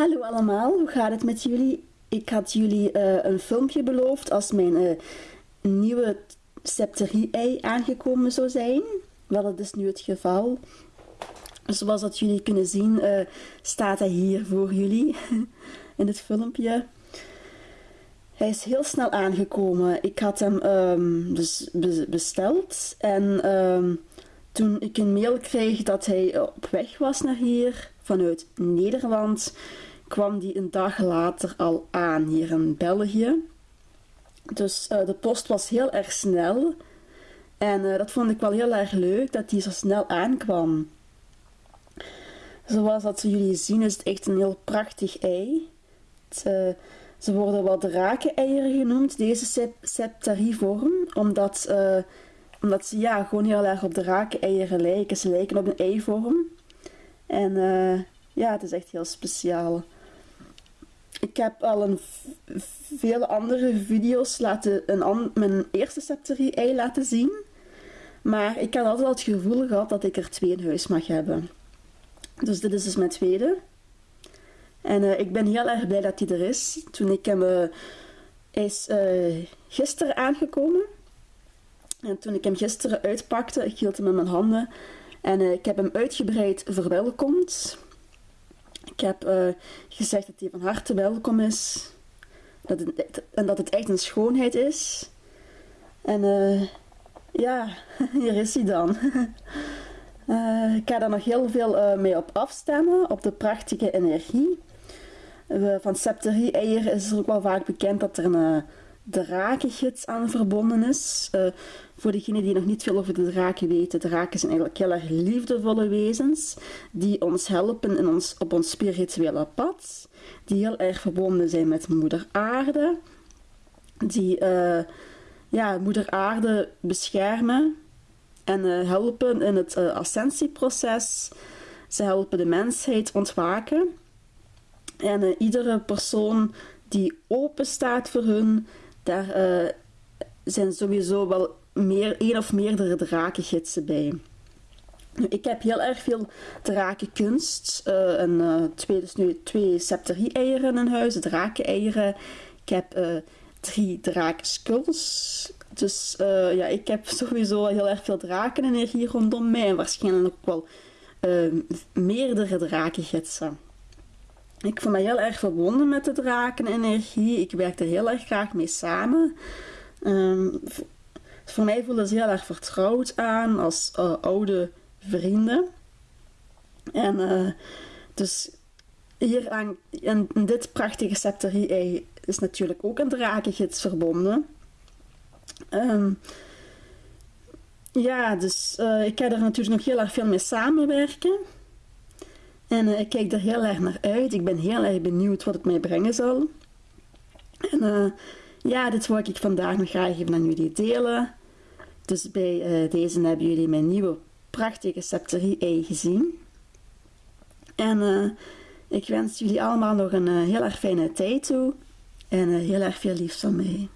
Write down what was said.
Hallo allemaal, hoe gaat het met jullie? Ik had jullie uh, een filmpje beloofd als mijn uh, nieuwe septerie-ei aangekomen zou zijn. Wel, dat is nu het geval. Zoals dat jullie kunnen zien, uh, staat hij hier voor jullie in het filmpje. Hij is heel snel aangekomen. Ik had hem um, besteld en um, toen ik een mail kreeg dat hij op weg was naar hier vanuit Nederland, kwam die een dag later al aan hier in België. Dus uh, de post was heel erg snel. En uh, dat vond ik wel heel erg leuk dat die zo snel aankwam. Zoals dat jullie zien is het echt een heel prachtig ei. Uh, ze worden wel drakeneieren genoemd, deze septarivorm, omdat, omdat ze ja, gewoon heel erg op drakeneieren lijken. Ze lijken op een eivorm. En ja, het is echt heel speciaal. Ik heb al een veel andere video's laten, een mijn eerste septerie ei laten zien. Maar ik had altijd het gevoel gehad dat ik er twee in huis mag hebben. Dus dit is dus mijn tweede. En uh, ik ben heel erg blij dat hij er is. Toen ik hem... Hij is uh, gisteren aangekomen. En toen ik hem gisteren uitpakte, ik hield hem in mijn handen. En ik heb hem uitgebreid verwelkomd. Ik heb uh, gezegd dat hij van harte welkom is. Dat het, en dat het echt een schoonheid is. En uh, ja, hier is hij dan. uh, ik ga daar nog heel veel mee op afstemmen, op de prachtige energie. van septerie-eieren is er ook wel vaak bekend dat er een drakengids aan verbonden is. Uh, voor degenen die nog niet veel over de draken weten, draken zijn eigenlijk heel erg liefdevolle wezens die ons helpen in ons, op ons spirituele pad, die heel erg verbonden zijn met moeder aarde, die uh, ja, moeder aarde beschermen en uh, helpen in het ascensieproces. Ze helpen de mensheid ontwaken. En iedere persoon die open staat voor hun, daar uh, zijn sowieso wel meer, één of meerdere drakengidsen bij. Ik heb heel erg veel drakenkunst. Uh, en, uh, twee, dus nu twee septerie-eieren in huis, drakeneieren. Ik heb uh, drie drakenskulls. Dus ja, ik heb sowieso heel erg veel drakenenergie rondom mij. En waarschijnlijk ook wel meerdere drakengidsen. Ik voel me heel erg verbonden met de drakenenergie. Ik werk er heel erg graag mee samen. Um, voor mij voelen ze heel erg vertrouwd aan als uh, oude vrienden. En uh, dus hier aan, in, dit prachtige septerie is natuurlijk ook een drakengids verbonden. Um, ja, dus ik ga er natuurlijk nog heel erg veel mee samenwerken. En uh, ik kijk er heel erg naar uit. Ik ben heel erg benieuwd wat het mij brengen zal. En uh, ja, dit wil ik vandaag nog graag even aan jullie delen. Dus bij uh, deze hebben jullie mijn nieuwe prachtige septerie-ei gezien. En ik wens jullie allemaal nog een heel erg fijne tijd toe. En heel erg veel liefs van mij.